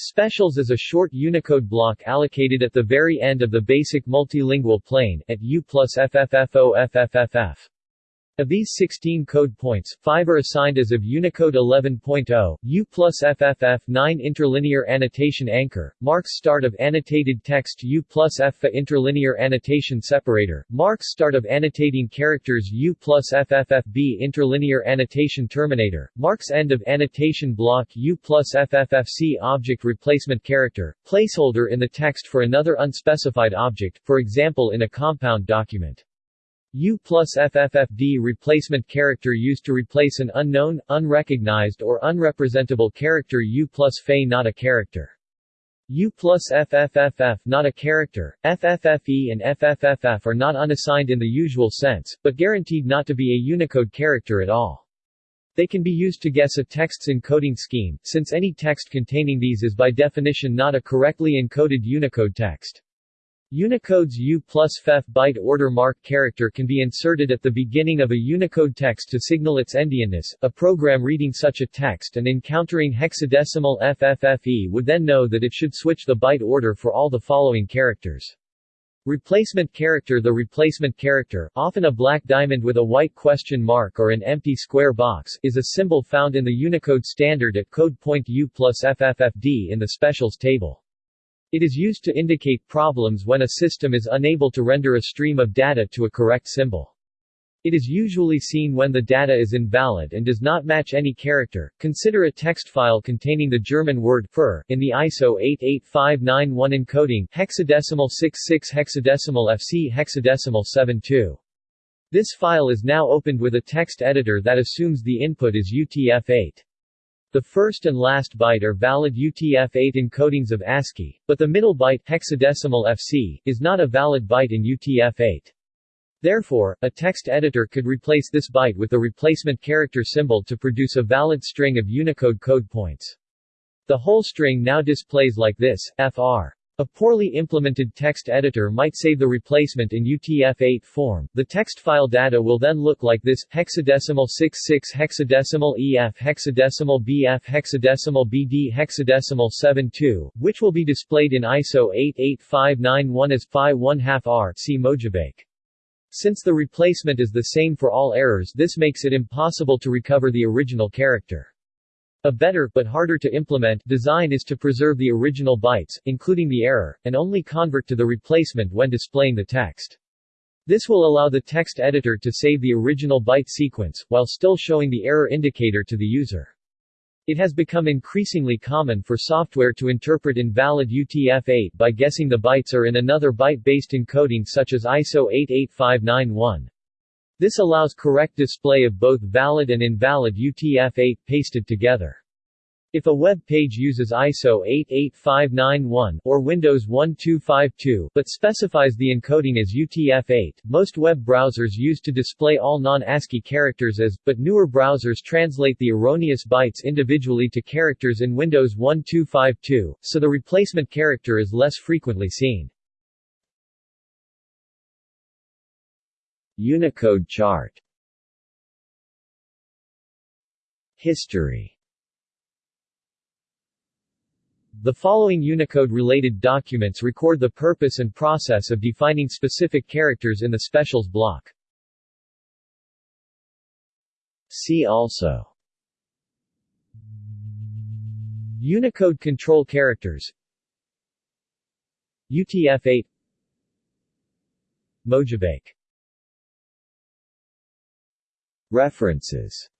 Specials is a short Unicode block allocated at the very end of the basic multilingual plane, at U plus. Of these 16 code points, 5 are assigned as of Unicode 11.0, U plus FFF 9 interlinear annotation anchor, marks start of annotated text U plus FFA interlinear annotation separator, marks start of annotating characters U plus FFFB interlinear annotation terminator, marks end of annotation block U plus FFFC object replacement character, placeholder in the text for another unspecified object, for example in a compound document. U plus FFFD replacement character used to replace an unknown, unrecognized or unrepresentable character U plus Fe not a character. U plus FFFF not a character, FFFE and FFFF are not unassigned in the usual sense, but guaranteed not to be a Unicode character at all. They can be used to guess a text's encoding scheme, since any text containing these is by definition not a correctly encoded Unicode text. Unicode's U plus FF byte order mark character can be inserted at the beginning of a Unicode text to signal its endianness. A program reading such a text and encountering hexadecimal FFFE would then know that it should switch the byte order for all the following characters. Replacement character The replacement character, often a black diamond with a white question mark or an empty square box, is a symbol found in the Unicode standard at code point U plus FFFD in the specials table. It is used to indicate problems when a system is unable to render a stream of data to a correct symbol. It is usually seen when the data is invalid and does not match any character. Consider a text file containing the German word für in the ISO 88591 encoding hexadecimal 66 hexadecimal FC hexadecimal 72. This file is now opened with a text editor that assumes the input is UTF-8. The first and last byte are valid UTF-8 encodings of ASCII, but the middle byte hexadecimal FC, is not a valid byte in UTF-8. Therefore, a text editor could replace this byte with the replacement character symbol to produce a valid string of Unicode code points. The whole string now displays like this, fr. A poorly implemented text editor might save the replacement in UTF-8 form. The text file data will then look like this: hexadecimal 66 hexadecimal EF hexadecimal BF hexadecimal BD hexadecimal 72, which will be displayed in ISO 88591 as phi 1 2 R. See Mojibake. Since the replacement is the same for all errors, this makes it impossible to recover the original character. A better, but harder to implement, design is to preserve the original bytes, including the error, and only convert to the replacement when displaying the text. This will allow the text editor to save the original byte sequence, while still showing the error indicator to the user. It has become increasingly common for software to interpret invalid UTF-8 by guessing the bytes are in another byte-based encoding such as ISO 88591. This allows correct display of both valid and invalid UTF-8 pasted together. If a web page uses ISO 88591 or Windows 1252 but specifies the encoding as UTF-8, most web browsers use to display all non-ASCII characters as, but newer browsers translate the erroneous bytes individually to characters in Windows 1252, so the replacement character is less frequently seen. Unicode chart. History. The following Unicode-related documents record the purpose and process of defining specific characters in the specials block. See also. Unicode control characters. UTF-8 Mojibake References